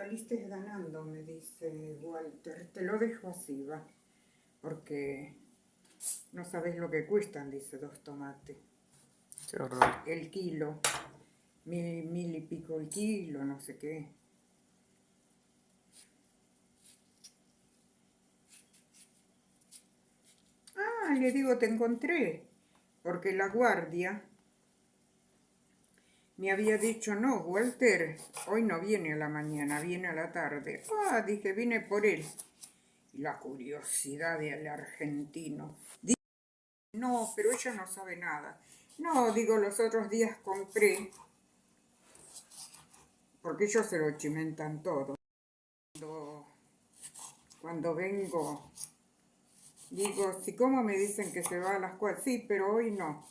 Saliste ganando, me dice Walter. Te lo dejo así, va. Porque no sabes lo que cuestan, dice, dos tomates. Qué horror. El kilo. Mil, mil y pico el kilo, no sé qué. Ah, le digo, te encontré. Porque la guardia me había dicho, no, Walter, hoy no viene a la mañana, viene a la tarde. Ah, dije, vine por él. Y la curiosidad del argentino. Dice, no, pero ella no sabe nada. No, digo, los otros días compré, porque ellos se lo chimentan todo. Cuando, cuando vengo, digo, si como me dicen que se va a las cuatro, sí, pero hoy no.